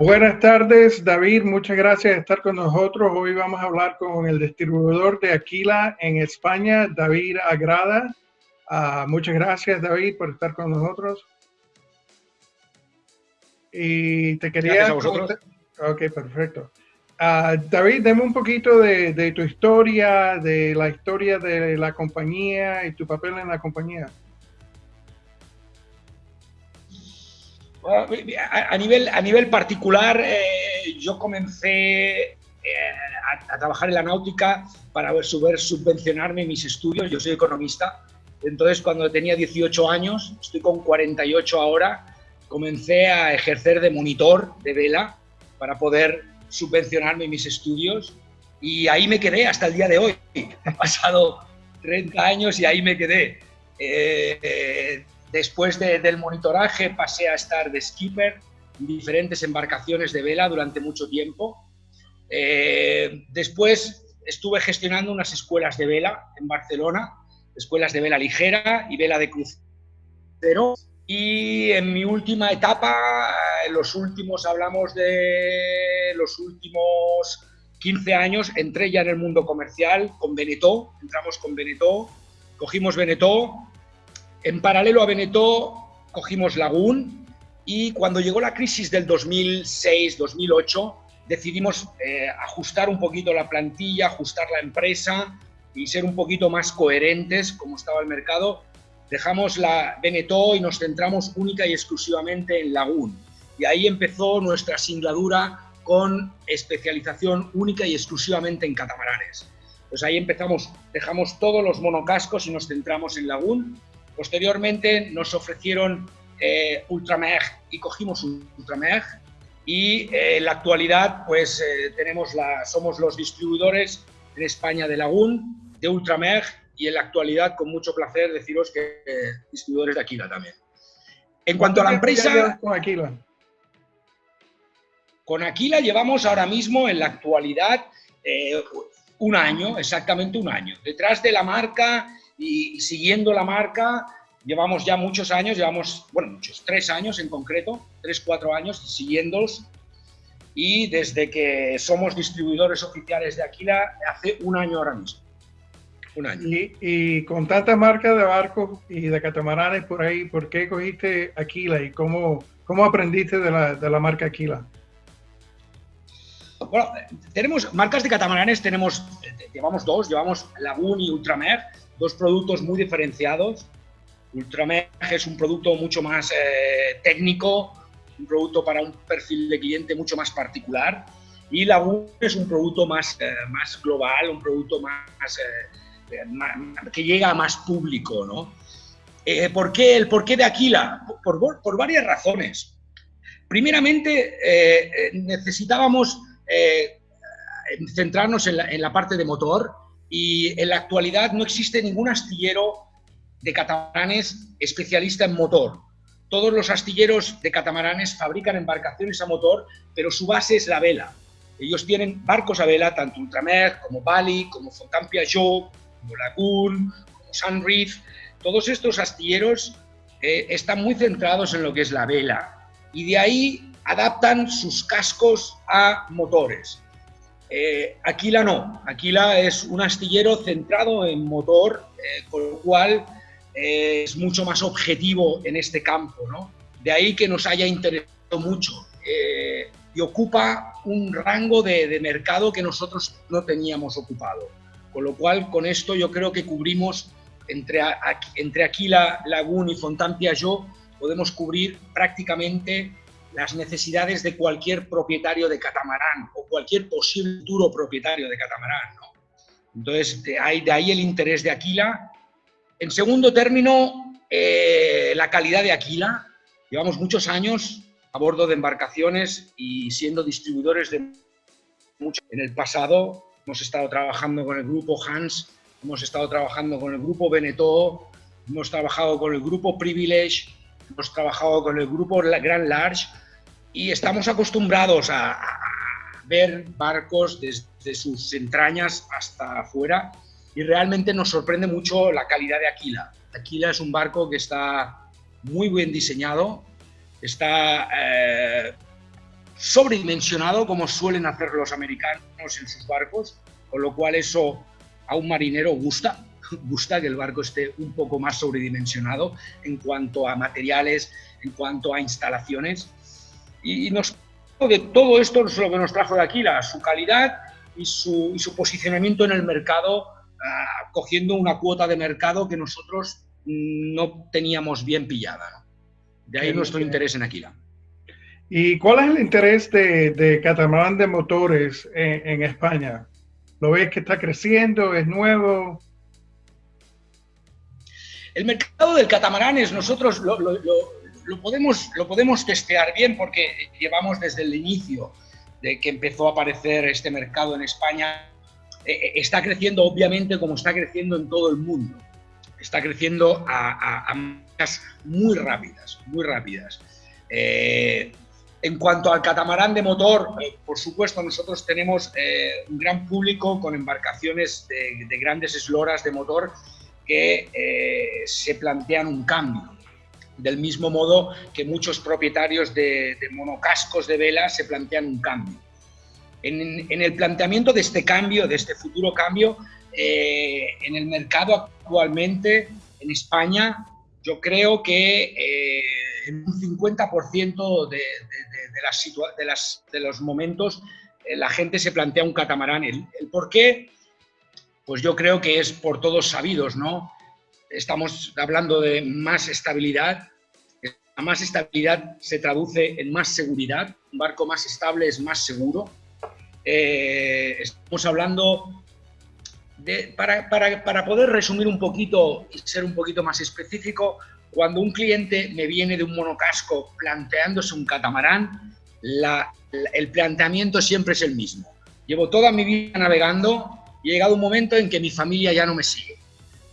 Buenas tardes, David. Muchas gracias por estar con nosotros. Hoy vamos a hablar con el distribuidor de Aquila en España, David Agrada. Uh, muchas gracias, David, por estar con nosotros. Y te quería... Gracias a vosotros. Ok, perfecto. Uh, David, deme un poquito de, de, tu historia, de la historia de la compañía y tu papel en la compañía. A, nivel, a nivel particular, eh, yo comencé eh, a, a, trabajar en la náutica para poder subvencionarme mis estudios. Yo soy economista. Entonces, cuando tenía 18 años, estoy con 48 ahora, comencé a ejercer de monitor de vela para poder subvencionarme mis estudios y ahí me quedé hasta el día de hoy. Han pasado 30 años y ahí me quedé. Eh, después de, del monitoraje pasé a estar de skipper en diferentes embarcaciones de vela durante mucho tiempo. Eh, después estuve gestionando unas escuelas de vela en Barcelona, escuelas de vela ligera y vela de crucero. Y en mi última etapa, los últimos, hablamos de los últimos 15 años, entré ya en el mundo comercial con Benetó, entramos con Benetó, cogimos Benetó, en paralelo a Benetó cogimos Lagún y cuando llegó la crisis del 2006-2008 decidimos eh, ajustar un poquito la plantilla, ajustar la empresa y ser un poquito más coherentes como estaba el mercado dejamos la Benetó y nos centramos única y exclusivamente en Lagún. Y ahí empezó nuestra singladura con especialización única y exclusivamente en catamaranes. Pues ahí empezamos, dejamos todos los monocascos y nos centramos en Lagún. Posteriormente nos ofrecieron eh, Ultramer y cogimos Ultramer. Y eh, en la actualidad pues eh, tenemos la, somos los distribuidores en España de Lagún, de Ultramer y en la actualidad, con mucho placer, deciros que eh, distribuidores de Aquila también. En cuanto a la empresa... Con Aquila? Con Aquila llevamos ahora mismo, en la actualidad, un año, exactamente un año. Detrás de la marca y, y siguiendo la marca, llevamos ya muchos años, llevamos, bueno, muchos, tres años en concreto, tres, cuatro años siguiéndolos y desde que somos distribuidores oficiales de Aquila hace un año ahora mismo. Un año. Y, y, con tantas marcas de barcos y de catamaranes por ahí, ¿por qué cogiste Aquila y cómo, cómo aprendiste de la, de la marca Aquila? Bueno, tenemos marcas de catamaranes, tenemos, llevamos dos, llevamos Lagoon y Ultramer, dos productos muy diferenciados. Ultramer es un producto mucho más eh, técnico, un producto para un perfil de cliente mucho más particular. Y Lagoon es un producto más, eh, más global, un producto más, eh, que llega a más público, ¿no? Eh, ¿por qué, ¿El porqué de Aquila? Por, por varias razones. Primeramente, eh, necesitábamos eh, centrarnos en la, en la, parte de motor y en la actualidad no existe ningún astillero de catamaranes especialista en motor. Todos los astilleros de catamaranes fabrican embarcaciones a motor, pero su base es la vela. Ellos tienen barcos a vela, tanto Ultramer como Bali, como Fontaine Peugeot, como Lagoon, como Sunreef, todos estos astilleros eh, están muy centrados en lo que es la vela y de ahí adaptan sus cascos a motores. Eh, Aquila no, Aquila es un astillero centrado en motor, eh, con lo cual eh, es mucho más objetivo en este campo. ¿no? De ahí que nos haya interesado mucho y ocupa un rango de, mercado que nosotros no teníamos ocupado. Con lo cual, con esto yo creo que cubrimos entre, Aquila, Lagún y Fontaine Piaggio, podemos cubrir prácticamente las necesidades de cualquier propietario de catamarán o cualquier posible futuro propietario de catamarán. ¿no? Entonces, de ahí, de ahí, el interés de Aquila. En segundo término, eh, la calidad de Aquila. Llevamos muchos años a bordo de embarcaciones y siendo distribuidores de mucho. En el pasado hemos estado trabajando con el grupo Hans, hemos estado trabajando con el grupo Benetó, hemos trabajado con el grupo Privilege, hemos trabajado con el grupo Grand Large y estamos acostumbrados a, a ver barcos desde sus entrañas hasta afuera y realmente nos sorprende mucho la calidad de Aquila. Aquila es un barco que está muy bien diseñado, está eh, sobredimensionado como suelen hacer los americanos en sus barcos, con lo cual eso a un marinero gusta, gusta que el barco esté un poco más sobredimensionado en cuanto a materiales, en cuanto a instalaciones. Y nos de todo esto es lo que nos trajo de Aquila, su calidad y su, posicionamiento en el mercado, ah, cogiendo una cuota de mercado que nosotros no teníamos bien pillada. De ahí nuestro interés en Aquila. ¿Y cuál es el interés de, de catamarán de motores en, España? ¿Lo ves que está creciendo? ¿Es nuevo? El mercado del catamarán es nosotros lo, lo, podemos, lo podemos testear bien porque llevamos desde el inicio de que empezó a aparecer este mercado en España. Eh, eh, está creciendo obviamente como está creciendo en todo el mundo. Está creciendo a, a, muy rápidas, muy rápidas. Eh, en cuanto al catamarán de motor, por supuesto, nosotros tenemos un gran público con embarcaciones de, de grandes esloras de motor que se plantean un cambio del mismo modo que muchos propietarios de, monocascos de vela se plantean un cambio. En, el planteamiento de este cambio, de este futuro cambio, eh, en el mercado actualmente en España, yo creo que eh, en un 50% de, de, las, de, los momentos eh, la gente se plantea un catamarán. ¿El, ¿El por qué? Pues yo creo que es por todos sabidos, ¿no? estamos hablando de más estabilidad. La más estabilidad se traduce en más seguridad. Un barco más estable es más seguro. Eh, estamos hablando de, para, para, para, poder resumir un poquito y ser un poquito más específico, cuando un cliente me viene de un monocasco planteándose un catamarán, el planteamiento siempre es el mismo. Llevo toda mi vida navegando y llegado un momento en que mi familia ya no me sigue.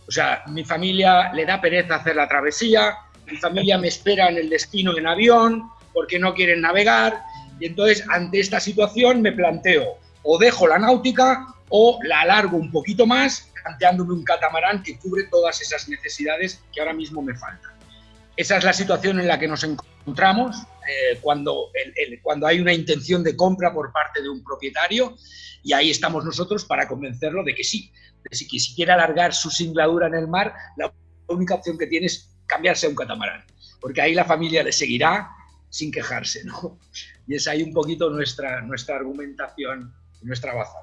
O sea, mi familia le da pereza hacer la travesía, mi familia me espera en el destino en avión porque no quieren navegar y entonces ante esta situación me planteo o dejo la náutica o la alargo un poquito más planteándome un catamarán que cubre todas esas necesidades que ahora mismo me faltan. Esa es la situación en la que nos encontramos eh, cuando, cuando hay una intención de compra por parte de un propietario y ahí estamos nosotros para convencerlo de que sí, si, si quiere alargar su singladura en el mar, la única opción que tiene es cambiarse a un catamarán, porque ahí la familia le seguirá sin quejarse, ¿no? Y es ahí un poquito nuestra, nuestra argumentación, nuestra baza.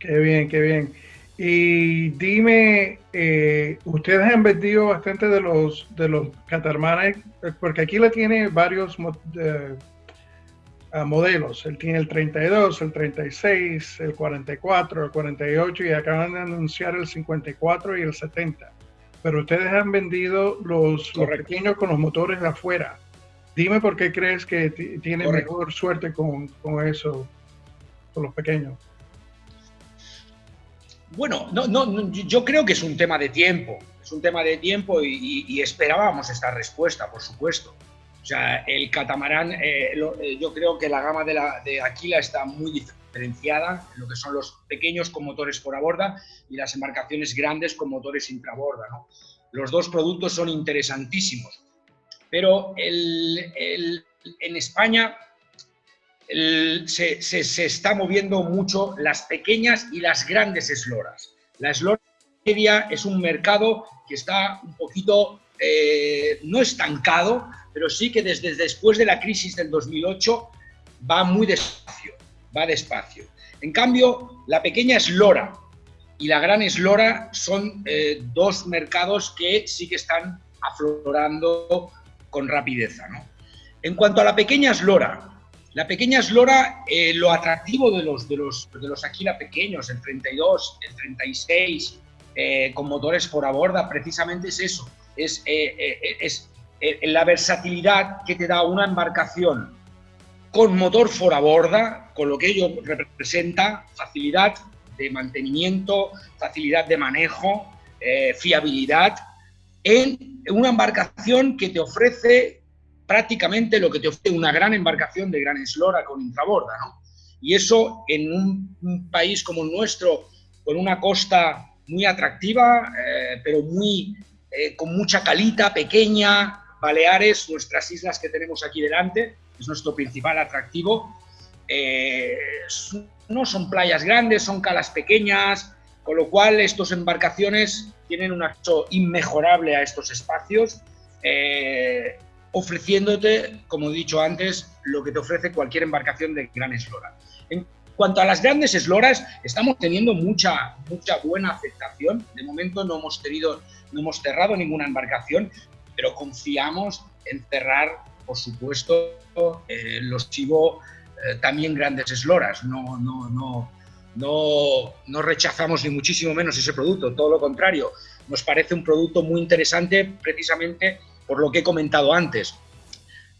Qué bien, qué bien. Y dime, eh, ustedes han vendido bastante de los, de los catamaranes, porque aquí la tiene varios eh, modelos. Él tiene el 32, el 36, el 44, el 48 y acaban de anunciar el 54 y el 70. Pero ustedes han vendido los, pequeños con los motores de afuera. Dime por qué crees que tiene mejor suerte con, con, eso, con los pequeños. Bueno, no, no, yo creo que es un tema de tiempo. Es un tema de tiempo y esperábamos esta respuesta, por supuesto. O sea, el catamarán, eh, eh, yo creo que la gama de, la, Aquila está muy diferenciada en lo que son los pequeños con motores por a borda y las embarcaciones grandes con motores intraborda. ¿no? Los dos productos son interesantísimos, pero el, el, en España se, se, está moviendo mucho las pequeñas y las grandes esloras. La eslora media es un mercado que está un poquito eh, no estancado, pero sí que desde después de la crisis del 2008 va muy despacio, va despacio. En cambio, la pequeña eslora y la gran eslora son eh, dos mercados que sí que están aflorando con rapidez. En cuanto a la pequeña eslora, la pequeña eslora, eh, lo atractivo de los, de, los, de los Aquila pequeños, el 32, el 36, eh, con motores por a precisamente es eso, es, es eh, la versatilidad que te da una embarcación con motor a borda, con lo que ello representa, facilidad de mantenimiento, facilidad de manejo, fiabilidad, en una embarcación que te ofrece prácticamente lo que te ofrece una gran embarcación de gran eslora con intraborda. Y eso en un, país como el nuestro, con una costa muy atractiva, eh, pero muy, con mucha calita, pequeña, Baleares, nuestras islas que tenemos aquí delante, es nuestro principal atractivo. eh, no son playas grandes, son calas pequeñas, con lo cual estas embarcaciones tienen un acceso inmejorable a estos espacios, eh, ofreciéndote, como he dicho antes, lo que te ofrece cualquier embarcación de gran eslora. En cuanto a las grandes esloras, estamos teniendo mucha, mucha buena aceptación. De momento no hemos, tenido, no hemos cerrado ninguna embarcación, pero confiamos en cerrar, por supuesto, eh, los chivo eh, también grandes esloras. No, no, no, no, no rechazamos ni muchísimo menos ese producto, todo lo contrario. Nos parece un producto muy interesante precisamente por lo que he comentado antes.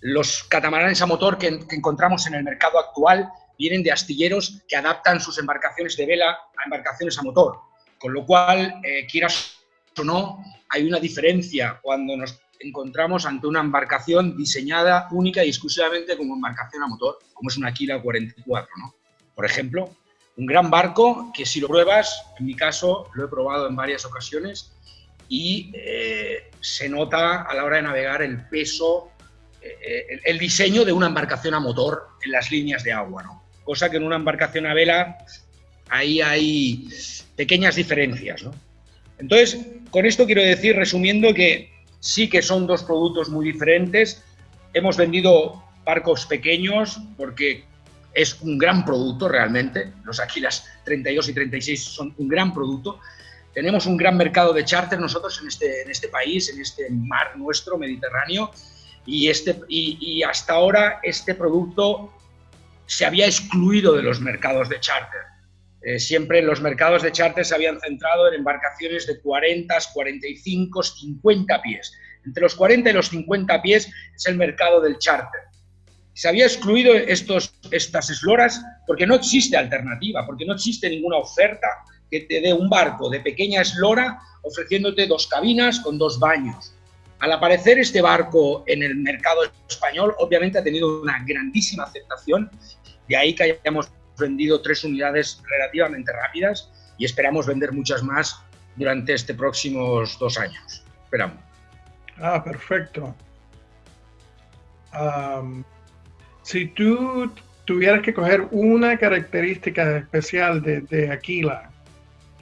Los catamaranes a motor que, encontramos en el mercado actual vienen de astilleros que adaptan sus embarcaciones de vela a embarcaciones a motor, con lo cual, eh, quieras o no, hay una diferencia cuando nos encontramos ante una embarcación diseñada única y exclusivamente como embarcación a motor, como es una Aquila 44, ¿no? Por ejemplo, un gran barco que si lo pruebas, en mi caso lo he probado en varias ocasiones y eh, se nota a la hora de navegar el peso, eh, el, diseño de una embarcación a motor en las líneas de agua, ¿no? Cosa que en una embarcación a vela ahí hay pequeñas diferencias, ¿no? Entonces, con esto quiero decir, resumiendo, que sí que son dos productos muy diferentes. Hemos vendido barcos pequeños porque es un gran producto realmente. Los Aquilas 32 y 36 son un gran producto. Tenemos un gran mercado de charter nosotros en este, en este país, en este mar nuestro, Mediterráneo, y, este, y, hasta ahora este producto se había excluido de los mercados de charter. Eh, siempre los mercados de charter se habían centrado en embarcaciones de 40, 45, 50 pies. Entre los 40 y los 50 pies es el mercado del charter. Se había excluido estos, estas esloras porque no existe alternativa, porque no existe ninguna oferta que te dé un barco de pequeña eslora ofreciéndote dos cabinas con dos baños. Al aparecer este barco en el mercado español, obviamente ha tenido una grandísima aceptación, de ahí que hayamos vendido tres unidades relativamente rápidas y esperamos vender muchas más durante estos próximos dos años. Esperamos. Ah, perfecto. si tú tuvieras que coger una característica especial de, de Aquila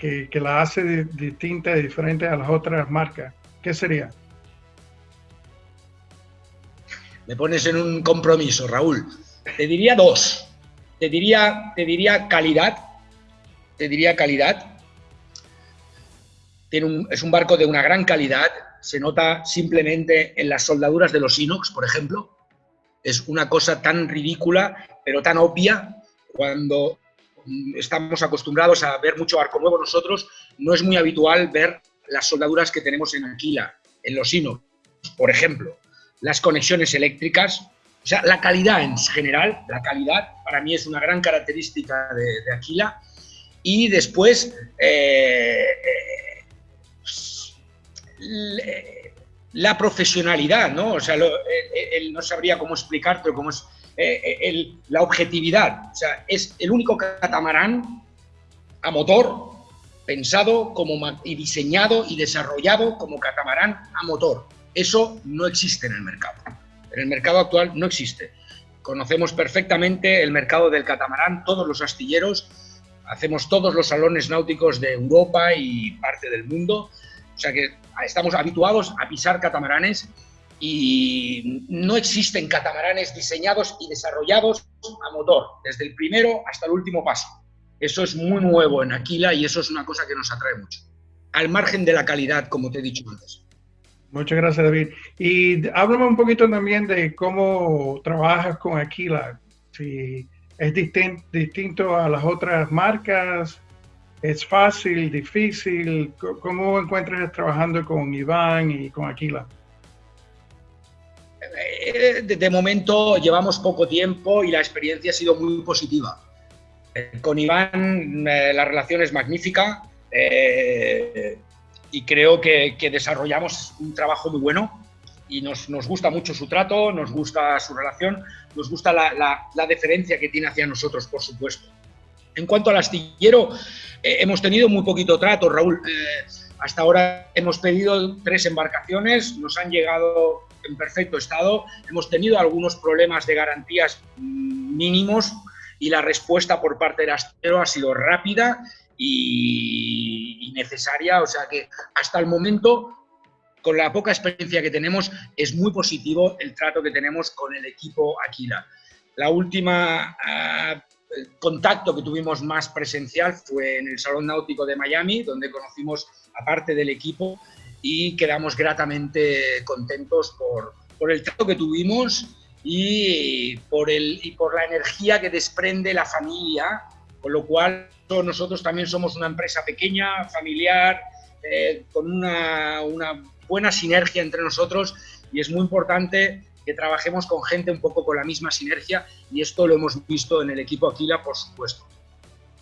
que, la hace distinta y diferente a las otras marcas, ¿qué sería? Me pones en un compromiso, Raúl. Te diría dos. Te diría, te diría calidad. Te diría calidad. Tiene es un barco de una gran calidad. Se nota simplemente en las soldaduras de los inox, por ejemplo. Es una cosa tan ridícula, pero tan obvia, cuando estamos acostumbrados a ver mucho arco nuevo nosotros, no es muy habitual ver las soldaduras que tenemos en Aquila, en los hinos, por ejemplo, las conexiones eléctricas, o sea, la calidad en general, la calidad para mí es una gran característica de, Aquila. Y después, eh, eh, la profesionalidad, ¿no? O sea, él no sabría cómo explicarte cómo es eh, eh, la objetividad. O sea, es el único catamarán a motor pensado como, y diseñado y desarrollado como catamarán a motor. Eso no existe en el mercado. En el mercado actual no existe. Conocemos perfectamente el mercado del catamarán, todos los astilleros, hacemos todos los salones náuticos de Europa y parte del mundo. O sea que estamos habituados a pisar catamaranes y no existen catamaranes diseñados y desarrollados a motor, desde el primero hasta el último paso. Eso es muy nuevo en Aquila y eso es una cosa que nos atrae mucho, al margen de la calidad, como te he dicho antes. Muchas gracias, David. Y háblame un poquito también de cómo trabajas con Aquila. Si es distinto a las otras marcas, es fácil, difícil. ¿Cómo encuentras trabajando con Iván y con Aquila? Eh, de, momento llevamos poco tiempo y la experiencia ha sido muy positiva. Eh, con Iván eh, la relación es magnífica y creo que, desarrollamos un trabajo muy bueno y nos, gusta mucho su trato, nos gusta su relación, nos gusta la, deferencia que tiene hacia nosotros, por supuesto. En cuanto al astillero, hemos tenido muy poquito trato, Raúl. hasta ahora hemos pedido tres embarcaciones, nos han llegado en perfecto estado. Hemos tenido algunos problemas de garantías mínimos y la respuesta por parte del astero ha sido rápida y, necesaria, o sea que hasta el momento con la poca experiencia que tenemos, es muy positivo el trato que tenemos con el equipo Aquila. La última ah, contacto que tuvimos más presencial fue en el Salón Náutico de Miami, donde conocimos a parte del equipo y quedamos gratamente contentos por, por el trato que tuvimos y por, el, y por la energía que desprende la familia, con lo cual nosotros también somos una empresa pequeña, familiar, eh, con una, una buena sinergia entre nosotros y es muy importante que trabajemos con gente un poco con la misma sinergia y esto lo hemos visto en el equipo Aquila, por supuesto.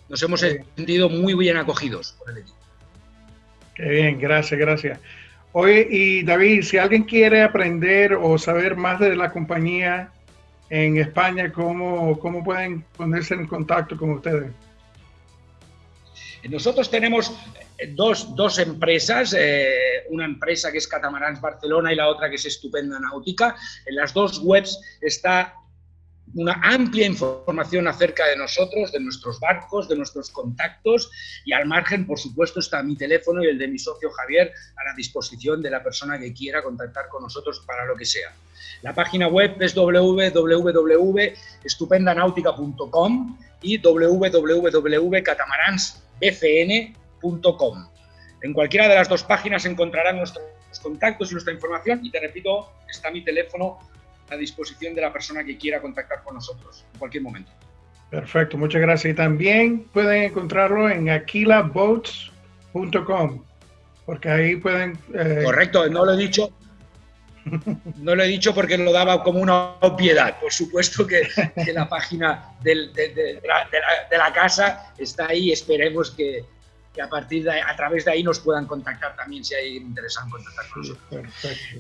Nos hemos sentido muy bien acogidos por el equipo. Bien, gracias, gracias. Oye, y David, si alguien quiere aprender o saber más de la compañía en España, ¿cómo, cómo pueden ponerse en contacto con ustedes? Nosotros tenemos dos, dos empresas, eh, una empresa que es Catamarans Barcelona y la otra que es Estupenda Náutica. En las dos webs está una amplia información acerca de nosotros, de nuestros barcos, de nuestros contactos y al margen, por supuesto, está mi teléfono y el de mi socio Javier a la disposición de la persona que quiera contactar con nosotros para lo que sea. La página web es www.estupendanautica.com y www.catamaransbcn.com en cualquiera de las dos páginas encontrarán nuestros contactos y nuestra información y te repito, está mi teléfono a disposición de la persona que quiera contactar con nosotros en cualquier momento. Perfecto, muchas gracias. Y también pueden encontrarlo en aquilaboats.com, porque ahí pueden... Eh, Correcto, no lo he dicho. No lo he dicho porque lo daba como una obviedad. Por supuesto que, la página de, la, casa está ahí. Esperemos que, que a partir de a través de ahí nos puedan contactar también si hay interés en contactar con nosotros.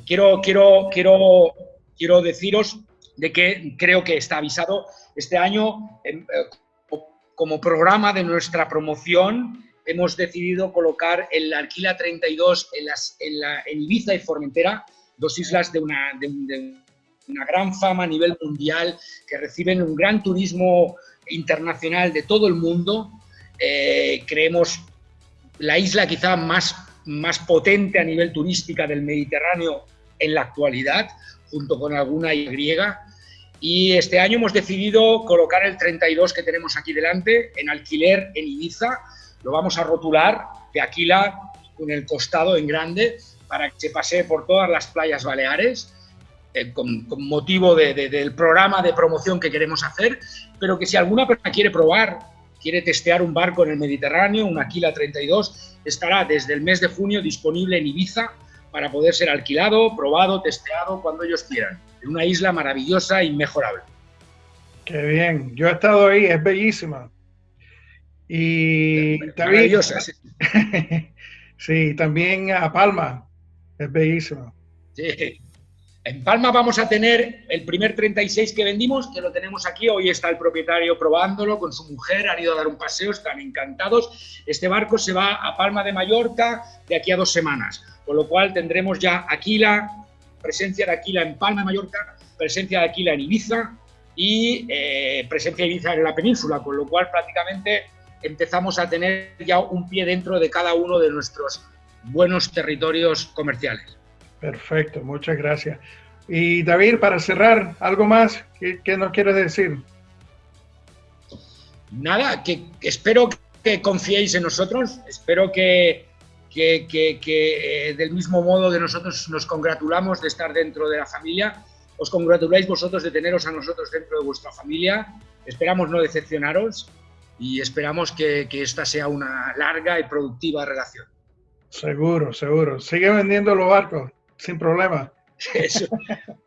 Quiero, quiero, quiero, quiero deciros de que creo que está avisado este año em, eh, como programa de nuestra promoción hemos decidido colocar el Alquila 32 en, las, en, la, en Ibiza y Formentera, dos islas de una, de, una gran fama a nivel mundial, que reciben un gran turismo internacional de todo el mundo. Eh, creemos la isla quizá más, más potente a nivel turística del Mediterráneo en la actualidad, junto con alguna griega. Y este año hemos decidido colocar el 32 que tenemos aquí delante en alquiler en Ibiza. Lo vamos a rotular de Aquila con el costado en grande para que se pase por todas las playas baleares. Eh, con, motivo del programa de promoción que queremos hacer, pero que si alguna persona quiere probar quiere testear un barco en el Mediterráneo, un Aquila 32, estará desde el mes de junio disponible en Ibiza para poder ser alquilado, probado, testeado cuando ellos quieran. En una isla maravillosa e inmejorable. Qué bien, yo he estado ahí, es bellísima. Y maravillosa, sí. sí, también a Palma, es bellísima. Sí, en Palma vamos a tener el primer 36 que vendimos, que lo tenemos aquí. Hoy está el propietario probándolo con su mujer, han ido a dar un paseo, están encantados. Este barco se va a Palma de Mallorca de aquí a dos semanas, con lo cual tendremos ya Aquila, presencia de Aquila en Palma de Mallorca, presencia de Aquila en Ibiza y eh, presencia de Ibiza en la península, con lo cual prácticamente empezamos a tener ya un pie dentro de cada uno de nuestros buenos territorios comerciales. Perfecto, muchas gracias. Y David, para cerrar, ¿algo más que, nos quieres decir? Nada, que, espero que confiéis en nosotros, espero que, que, eh, del mismo modo que nosotros nos congratulamos de estar dentro de la familia, os congratuláis vosotros de teneros a nosotros dentro de vuestra familia, esperamos no decepcionaros y esperamos que esta sea una larga y productiva relación. Seguro, seguro. Sigue vendiendo los barcos sin problema. Eso,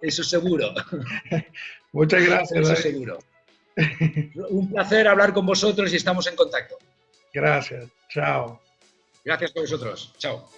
eso seguro. Muchas gracias. Eso seguro. Un placer hablar con vosotros y estamos en contacto. Gracias. Chao. Gracias por vosotros. Chao.